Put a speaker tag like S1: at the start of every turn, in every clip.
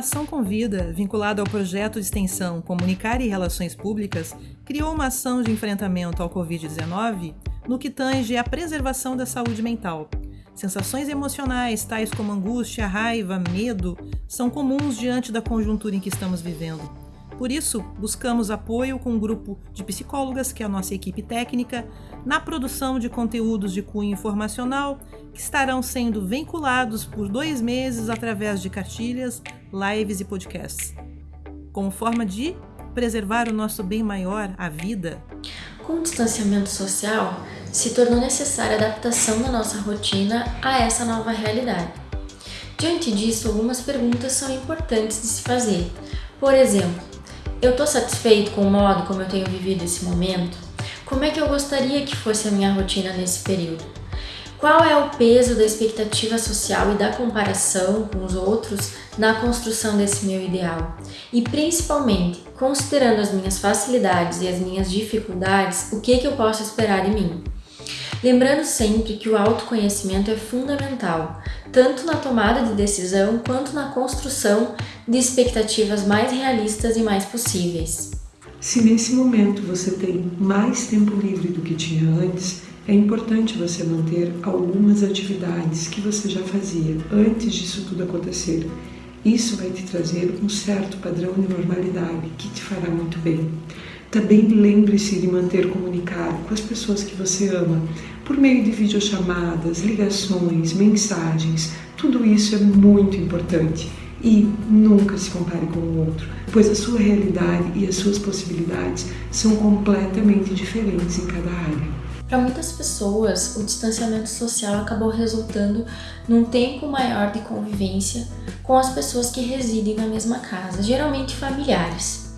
S1: Ação Convida, vinculada ao projeto de extensão Comunicar e Relações Públicas, criou uma ação de enfrentamento ao Covid-19 no que tange à preservação da saúde mental. Sensações emocionais, tais como angústia, raiva, medo, são comuns diante da conjuntura em que estamos vivendo. Por isso, buscamos apoio com um grupo de psicólogas, que é a nossa equipe técnica, na produção de conteúdos de cunho informacional que estarão sendo vinculados por dois meses através de cartilhas, lives e podcasts, como forma de preservar o nosso bem maior, a vida.
S2: Com o distanciamento social, se tornou necessária a adaptação da nossa rotina a essa nova realidade. Diante disso, algumas perguntas são importantes de se fazer. Por exemplo, eu estou satisfeito com o modo como eu tenho vivido esse momento? Como é que eu gostaria que fosse a minha rotina nesse período? Qual é o peso da expectativa social e da comparação com os outros na construção desse meu ideal? E principalmente, considerando as minhas facilidades e as minhas dificuldades, o que, que eu posso esperar de mim? Lembrando sempre que o autoconhecimento é fundamental, tanto na tomada de decisão quanto na construção de expectativas mais realistas e mais possíveis.
S3: Se nesse momento você tem mais tempo livre do que tinha antes, é importante você manter algumas atividades que você já fazia antes disso tudo acontecer. Isso vai te trazer um certo padrão de normalidade que te fará muito bem. Também lembre-se de manter comunicado com as pessoas que você ama, por meio de videochamadas, ligações, mensagens. Tudo isso é muito importante e nunca se compare com o outro, pois a sua realidade e as suas possibilidades são completamente diferentes em cada área.
S2: Para muitas pessoas, o distanciamento social acabou resultando num tempo maior de convivência com as pessoas que residem na mesma casa, geralmente familiares.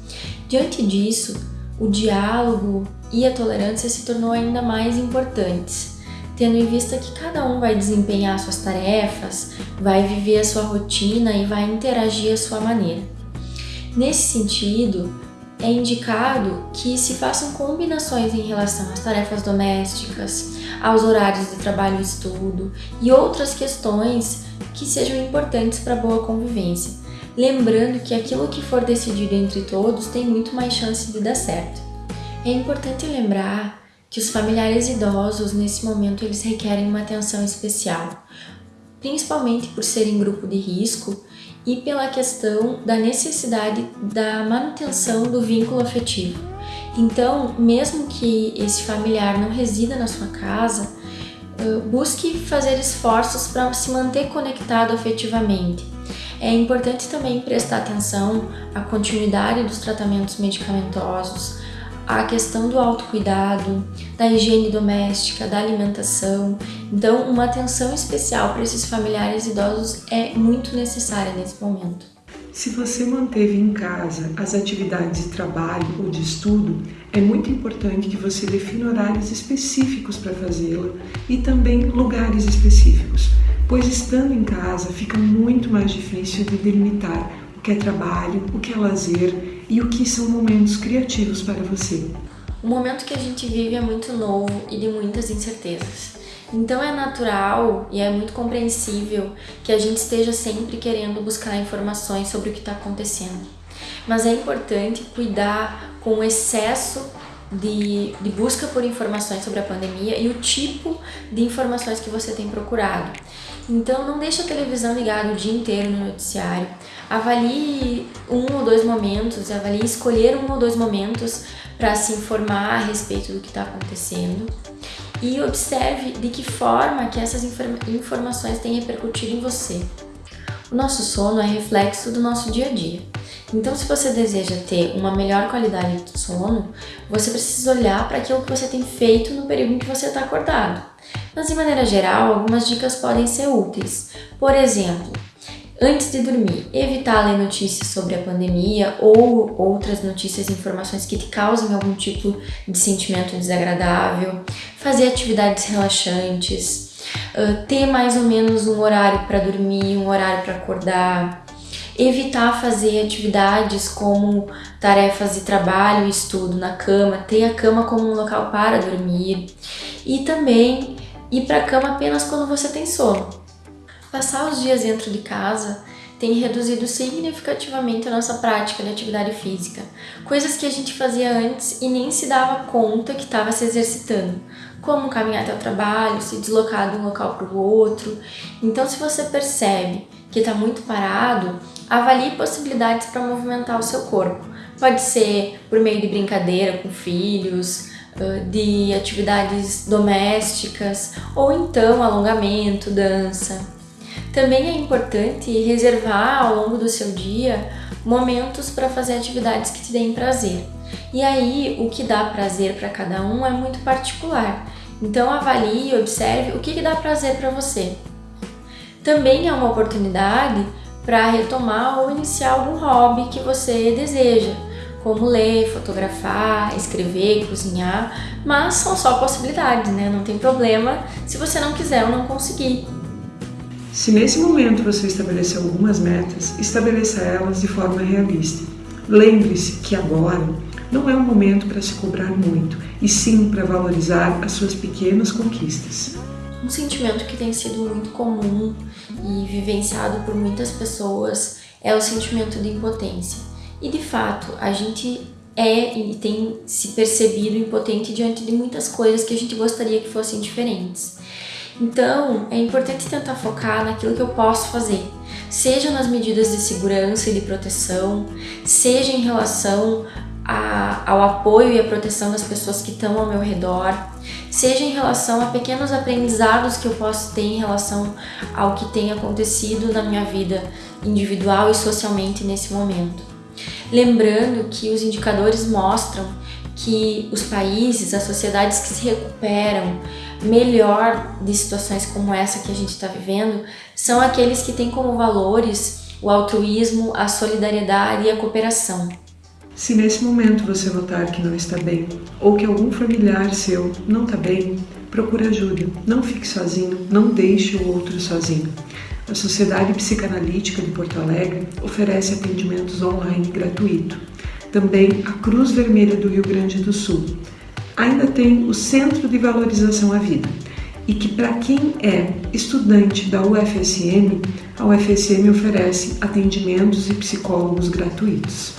S2: Diante disso, o diálogo e a tolerância se tornou ainda mais importantes, tendo em vista que cada um vai desempenhar suas tarefas, vai viver a sua rotina e vai interagir à sua maneira. Nesse sentido, é indicado que se façam combinações em relação às tarefas domésticas, aos horários de trabalho e estudo e outras questões que sejam importantes para a boa convivência lembrando que aquilo que for decidido entre todos tem muito mais chance de dar certo. É importante lembrar que os familiares idosos nesse momento eles requerem uma atenção especial, principalmente por serem grupo de risco e pela questão da necessidade da manutenção do vínculo afetivo. Então, mesmo que esse familiar não resida na sua casa, busque fazer esforços para se manter conectado afetivamente é importante também prestar atenção à continuidade dos tratamentos medicamentosos, à questão do autocuidado, da higiene doméstica, da alimentação. Então, uma atenção especial para esses familiares idosos é muito necessária nesse momento.
S3: Se você manteve em casa as atividades de trabalho ou de estudo, é muito importante que você defina horários específicos para fazê-la e também lugares específicos pois estando em casa fica muito mais difícil de delimitar o que é trabalho, o que é lazer e o que são momentos criativos para você.
S2: O momento que a gente vive é muito novo e de muitas incertezas. Então é natural e é muito compreensível que a gente esteja sempre querendo buscar informações sobre o que está acontecendo. Mas é importante cuidar com o excesso de, de busca por informações sobre a pandemia e o tipo de informações que você tem procurado. Então não deixe a televisão ligada o dia inteiro no noticiário. Avalie um ou dois momentos, avalie escolher um ou dois momentos para se informar a respeito do que está acontecendo e observe de que forma que essas informações têm repercutido em você. O nosso sono é reflexo do nosso dia a dia. Então, se você deseja ter uma melhor qualidade de sono, você precisa olhar para aquilo que você tem feito no período em que você está acordado. Mas, de maneira geral, algumas dicas podem ser úteis. Por exemplo, antes de dormir, evitar ler notícias sobre a pandemia ou outras notícias e informações que te causem algum tipo de sentimento desagradável, fazer atividades relaxantes, ter mais ou menos um horário para dormir, um horário para acordar, evitar fazer atividades como tarefas de trabalho estudo na cama, ter a cama como um local para dormir e também ir para a cama apenas quando você tem sono. Passar os dias dentro de casa tem reduzido significativamente a nossa prática de atividade física. Coisas que a gente fazia antes e nem se dava conta que estava se exercitando, como caminhar até o trabalho, se deslocar de um local para o outro. Então, se você percebe que está muito parado, avalie possibilidades para movimentar o seu corpo. Pode ser por meio de brincadeira com filhos, de atividades domésticas ou então alongamento, dança. Também é importante reservar ao longo do seu dia momentos para fazer atividades que te deem prazer. E aí, o que dá prazer para cada um é muito particular. Então, avalie e observe o que, que dá prazer para você. Também é uma oportunidade para retomar ou iniciar algum hobby que você deseja como ler, fotografar, escrever, cozinhar, mas são só possibilidades, né? Não tem problema se você não quiser ou não conseguir.
S3: Se nesse momento você estabeleceu algumas metas, estabeleça elas de forma realista. Lembre-se que agora não é um momento para se cobrar muito, e sim para valorizar as suas pequenas conquistas.
S2: Um sentimento que tem sido muito comum e vivenciado por muitas pessoas é o sentimento de impotência. E de fato, a gente é e tem se percebido impotente diante de muitas coisas que a gente gostaria que fossem diferentes. Então, é importante tentar focar naquilo que eu posso fazer, seja nas medidas de segurança e de proteção, seja em relação a, ao apoio e à proteção das pessoas que estão ao meu redor, seja em relação a pequenos aprendizados que eu posso ter em relação ao que tem acontecido na minha vida individual e socialmente nesse momento. Lembrando que os indicadores mostram que os países, as sociedades que se recuperam melhor de situações como essa que a gente está vivendo são aqueles que têm como valores o altruísmo, a solidariedade e a cooperação.
S3: Se nesse momento você notar que não está bem ou que algum familiar seu não está bem, procure ajuda. Não fique sozinho, não deixe o outro sozinho. A Sociedade Psicanalítica de Porto Alegre oferece atendimentos online gratuito. Também a Cruz Vermelha do Rio Grande do Sul. Ainda tem o Centro de Valorização à Vida. E que para quem é estudante da UFSM, a UFSM oferece atendimentos e psicólogos gratuitos.